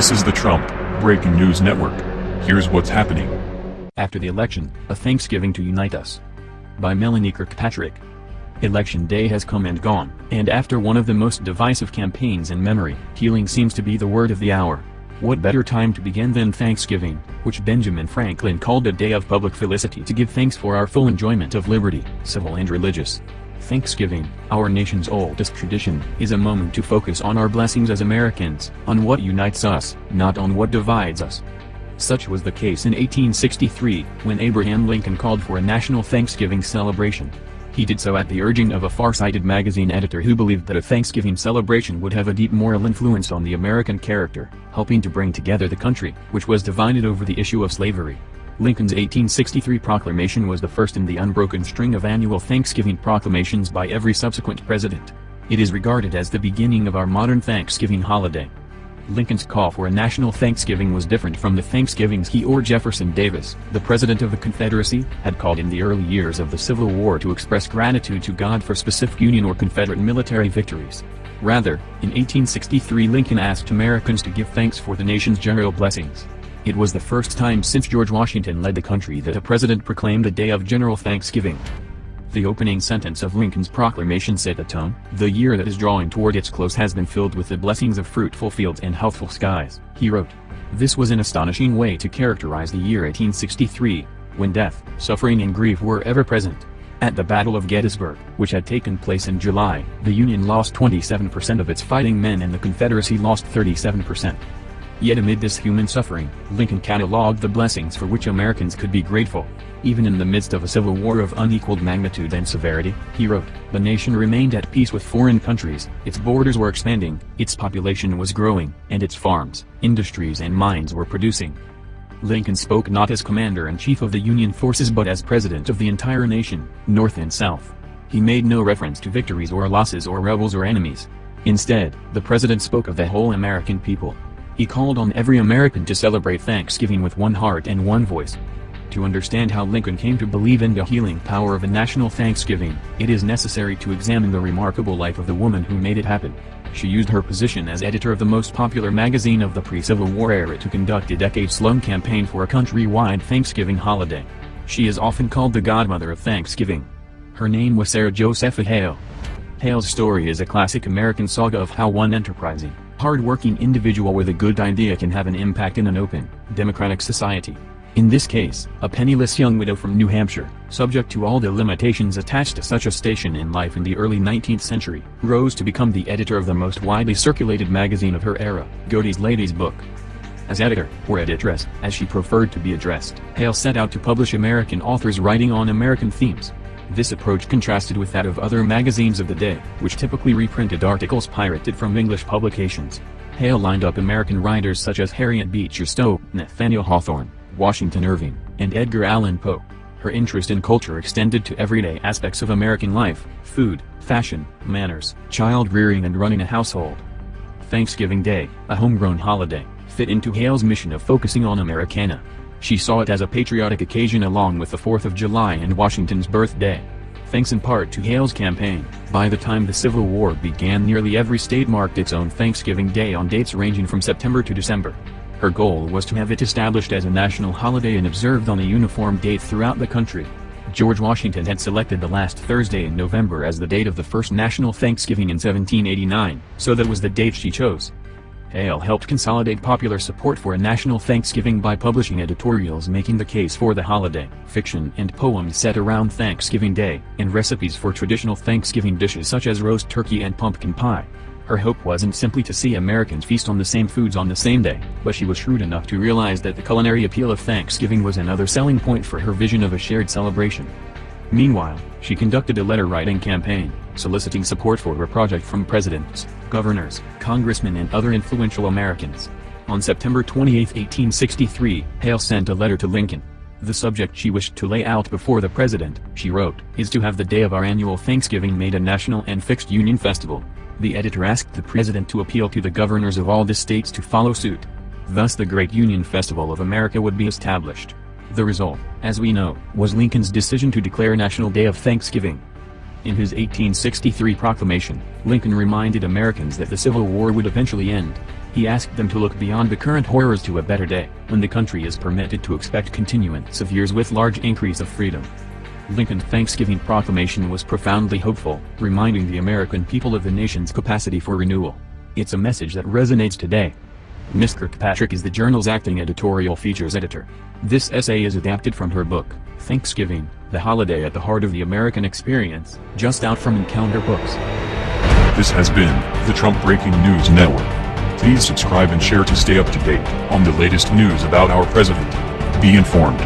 This is the Trump Breaking News Network. Here's what's happening. After the election, a Thanksgiving to unite us. By Melanie Kirkpatrick. Election day has come and gone, and after one of the most divisive campaigns in memory, healing seems to be the word of the hour. What better time to begin than Thanksgiving, which Benjamin Franklin called a day of public felicity to give thanks for our full enjoyment of liberty, civil and religious. Thanksgiving, our nation's oldest tradition, is a moment to focus on our blessings as Americans, on what unites us, not on what divides us. Such was the case in 1863, when Abraham Lincoln called for a national Thanksgiving celebration. He did so at the urging of a far-sighted magazine editor who believed that a Thanksgiving celebration would have a deep moral influence on the American character, helping to bring together the country, which was divided over the issue of slavery. Lincoln's 1863 proclamation was the first in the unbroken string of annual Thanksgiving proclamations by every subsequent president. It is regarded as the beginning of our modern Thanksgiving holiday. Lincoln's call for a national Thanksgiving was different from the Thanksgivings he or Jefferson Davis, the President of the Confederacy, had called in the early years of the Civil War to express gratitude to God for specific Union or Confederate military victories. Rather, in 1863 Lincoln asked Americans to give thanks for the nation's general blessings. It was the first time since George Washington led the country that a president proclaimed a day of general thanksgiving. The opening sentence of Lincoln's proclamation set the tone, the year that is drawing toward its close has been filled with the blessings of fruitful fields and healthful skies, he wrote. This was an astonishing way to characterize the year 1863, when death, suffering and grief were ever present. At the Battle of Gettysburg, which had taken place in July, the Union lost 27% of its fighting men and the Confederacy lost 37%. Yet amid this human suffering, Lincoln cataloged the blessings for which Americans could be grateful. Even in the midst of a civil war of unequaled magnitude and severity, he wrote, the nation remained at peace with foreign countries, its borders were expanding, its population was growing, and its farms, industries and mines were producing. Lincoln spoke not as commander-in-chief of the Union forces but as president of the entire nation, North and South. He made no reference to victories or losses or rebels or enemies. Instead, the president spoke of the whole American people, he called on every American to celebrate Thanksgiving with one heart and one voice. To understand how Lincoln came to believe in the healing power of a national Thanksgiving, it is necessary to examine the remarkable life of the woman who made it happen. She used her position as editor of the most popular magazine of the pre-Civil War era to conduct a decades-long campaign for a country-wide Thanksgiving holiday. She is often called the godmother of Thanksgiving. Her name was Sarah Josepha Hale. Hale's story is a classic American saga of how one enterprising, hard-working individual with a good idea can have an impact in an open, democratic society. In this case, a penniless young widow from New Hampshire, subject to all the limitations attached to such a station in life in the early 19th century, rose to become the editor of the most widely circulated magazine of her era, Godey's Lady's Book. As editor, or editress, as she preferred to be addressed, Hale set out to publish American authors writing on American themes, this approach contrasted with that of other magazines of the day, which typically reprinted articles pirated from English publications. Hale lined up American writers such as Harriet Beecher Stowe, Nathaniel Hawthorne, Washington Irving, and Edgar Allan Poe. Her interest in culture extended to everyday aspects of American life, food, fashion, manners, child rearing and running a household. Thanksgiving Day, a homegrown holiday, fit into Hale's mission of focusing on Americana. She saw it as a patriotic occasion along with the 4th of July and Washington's birthday. Thanks in part to Hale's campaign, by the time the Civil War began nearly every state marked its own Thanksgiving Day on dates ranging from September to December. Her goal was to have it established as a national holiday and observed on a uniform date throughout the country. George Washington had selected the last Thursday in November as the date of the first national Thanksgiving in 1789, so that was the date she chose. Hale helped consolidate popular support for a national Thanksgiving by publishing editorials making the case for the holiday, fiction and poems set around Thanksgiving Day, and recipes for traditional Thanksgiving dishes such as roast turkey and pumpkin pie. Her hope wasn't simply to see Americans feast on the same foods on the same day, but she was shrewd enough to realize that the culinary appeal of Thanksgiving was another selling point for her vision of a shared celebration. Meanwhile, she conducted a letter-writing campaign, soliciting support for her project from presidents, governors, congressmen and other influential Americans. On September 28, 1863, Hale sent a letter to Lincoln. The subject she wished to lay out before the president, she wrote, is to have the day of our annual Thanksgiving made a national and fixed Union festival. The editor asked the president to appeal to the governors of all the states to follow suit. Thus the Great Union Festival of America would be established. The result, as we know, was Lincoln's decision to declare National Day of Thanksgiving. In his 1863 proclamation, Lincoln reminded Americans that the Civil War would eventually end. He asked them to look beyond the current horrors to a better day, when the country is permitted to expect continuance of years with large increase of freedom. Lincoln's Thanksgiving proclamation was profoundly hopeful, reminding the American people of the nation's capacity for renewal. It's a message that resonates today. Miss Kirkpatrick is the journal's acting editorial features editor. This essay is adapted from her book, Thanksgiving, The Holiday at the Heart of the American Experience, just out from Encounter Books. This has been the Trump Breaking News Network. Please subscribe and share to stay up to date on the latest news about our president. Be informed.